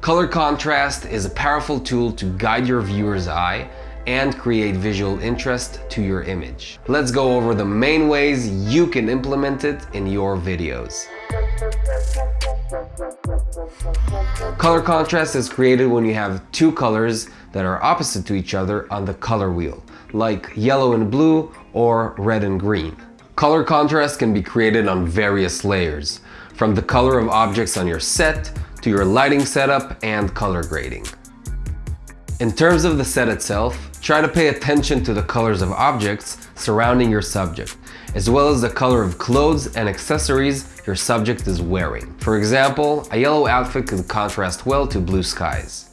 Color contrast is a powerful tool to guide your viewer's eye and create visual interest to your image. Let's go over the main ways you can implement it in your videos. Color contrast is created when you have two colors that are opposite to each other on the color wheel, like yellow and blue or red and green. Color contrast can be created on various layers, from the color of objects on your set to your lighting setup and color grading. In terms of the set itself, try to pay attention to the colors of objects surrounding your subject, as well as the color of clothes and accessories your subject is wearing. For example, a yellow outfit could contrast well to blue skies.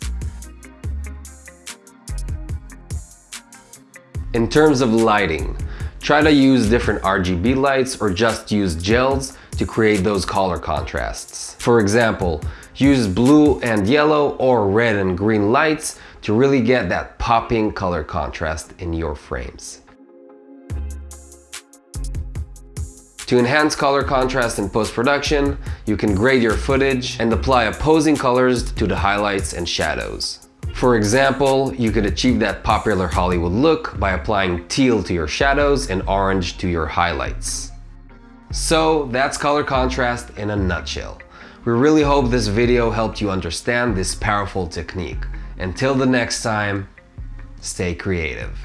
In terms of lighting, try to use different RGB lights or just use gels to create those color contrasts. For example, use blue and yellow or red and green lights to really get that popping color contrast in your frames. To enhance color contrast in post-production, you can grade your footage and apply opposing colors to the highlights and shadows. For example, you could achieve that popular Hollywood look by applying teal to your shadows and orange to your highlights. So that's color contrast in a nutshell. We really hope this video helped you understand this powerful technique. Until the next time, stay creative.